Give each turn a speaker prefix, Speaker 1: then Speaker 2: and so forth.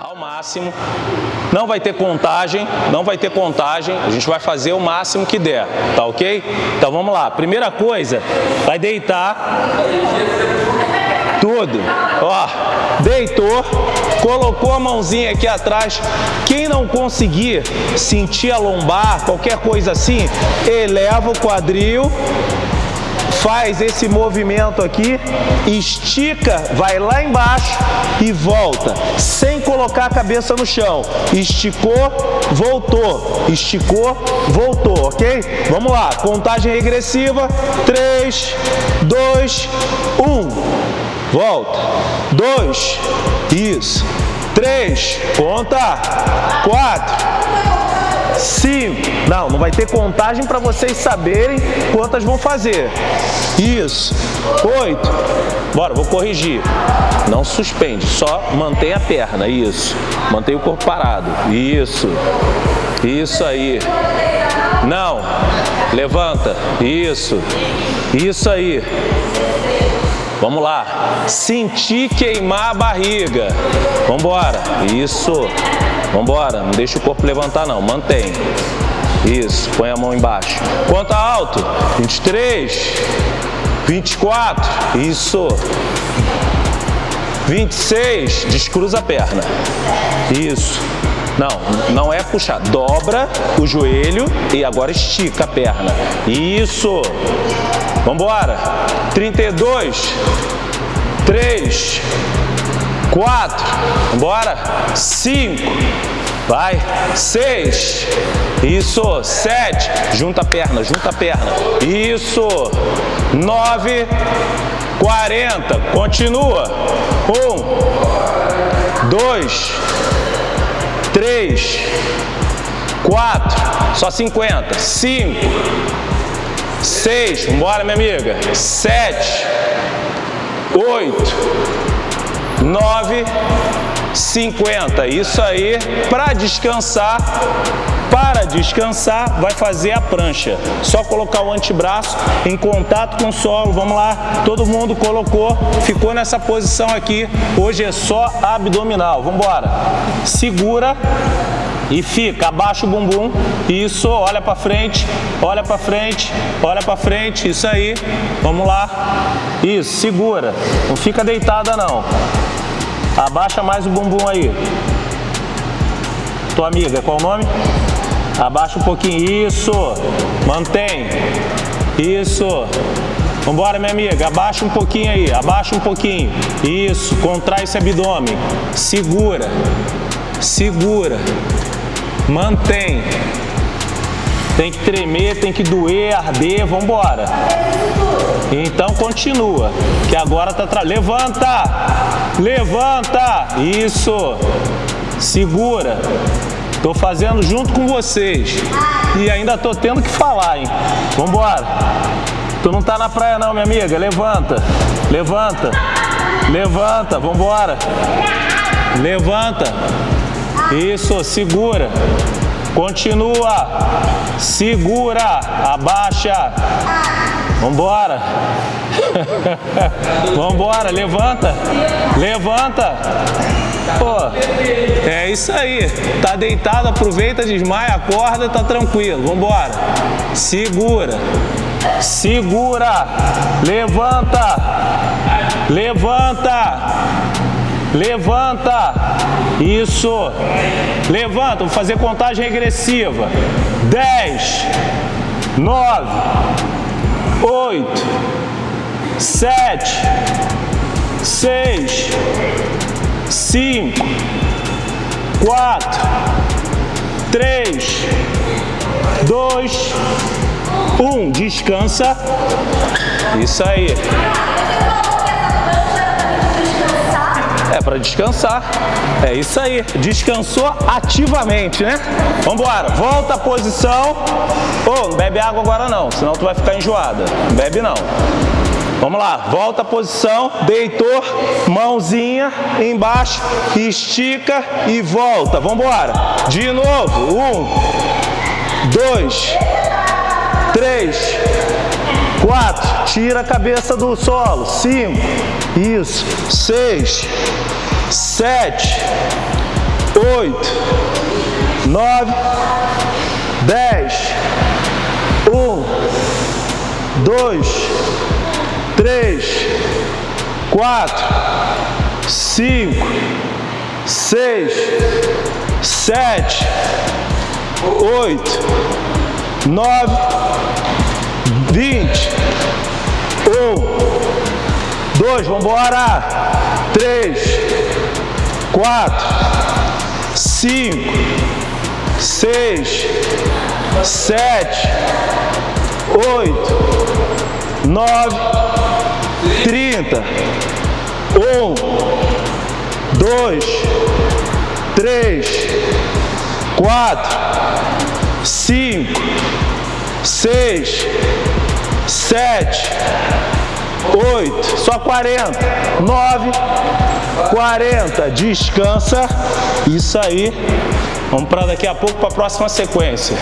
Speaker 1: ao máximo. Não vai ter contagem, não vai ter contagem. A gente vai fazer o máximo que der, tá ok? Então vamos lá. Primeira coisa, vai deitar tudo. Ó, deitou, colocou a mãozinha aqui atrás. Quem não conseguir sentir a lombar, qualquer coisa assim, eleva o quadril faz esse movimento aqui, estica, vai lá embaixo e volta, sem colocar a cabeça no chão. Esticou, voltou, esticou, voltou, ok? Vamos lá, contagem regressiva, 3, 2, 1, volta, 2, isso, 3, conta, 4, cinco. Não, não vai ter contagem para vocês saberem quantas vão fazer. Isso. Oito. Bora, vou corrigir. Não suspende, só mantém a perna. Isso. Mantém o corpo parado. Isso. Isso aí. Não. Levanta. Isso. Isso aí. Vamos lá. Sentir queimar a barriga. Vamos embora. Isso. Vamos embora. Não deixa o corpo levantar não. Mantém. Isso. Põe a mão embaixo. Quanto alto? 23. 24. Isso. 26. Descruza a perna. Isso. Não, não é puxar. Dobra o joelho e agora estica a perna. Isso. Vamos embora. 32, 3, 4, bora. 5, vai. 6, isso. 7, junta a perna, junta a perna. Isso. 9, 40, continua. 1, 2, 3, 4, só 50. 5, seis, bora minha amiga, sete, oito, nove, cinquenta. Isso aí, para descansar, para descansar, vai fazer a prancha. Só colocar o antebraço em contato com o solo. Vamos lá, todo mundo colocou, ficou nessa posição aqui. Hoje é só abdominal. Vamos embora. Segura e fica, abaixa o bumbum, isso, olha para frente, olha para frente, olha para frente, isso aí, vamos lá, isso, segura, não fica deitada não, abaixa mais o bumbum aí, tua amiga, qual o nome? Abaixa um pouquinho, isso, mantém, isso, Vambora, minha amiga, abaixa um pouquinho aí, abaixa um pouquinho. Isso, contrai esse abdômen. Segura, segura. Mantém. Tem que tremer, tem que doer, arder, vamos embora. Então continua, que agora tá tra... levanta. Levanta. Isso. Segura. Tô fazendo junto com vocês. E ainda tô tendo que falar, hein? Vamos embora. Tu não tá na praia não, minha amiga. Levanta. Levanta. Levanta, vamos embora. Levanta. Isso, segura. Continua. Segura. Abaixa. Vambora. Vambora, levanta. Levanta. Pô, é isso aí. Tá deitado, aproveita, desmaia, acorda, tá tranquilo. Vambora. Segura. Segura. Levanta. Levanta. Levanta. Isso. Levanta. Vou fazer contagem regressiva. 10, 9, 8, 7, 6, 5, 4, 3, 2, 1. Descansa. Isso aí. É para descansar. É isso aí. Descansou ativamente, né? Vamos embora. Volta a posição. Oh, não bebe água agora não, senão tu vai ficar enjoada. Não bebe não. Vamos lá, volta a posição, deitou, mãozinha embaixo, estica e volta. Vamos embora. De novo. Um, dois, três, quatro. Tira a cabeça do solo. Cinco. Isso. Seis sete, oito, nove, dez, um, dois, três, quatro, cinco, seis, sete, oito, nove, dois, vamos três, quatro, cinco, seis, sete, oito, nove, trinta, um, dois, três, quatro, cinco, seis, sete, oito, só quarenta, nove, quarenta, descansa, isso aí, vamos para daqui a pouco para a próxima sequência.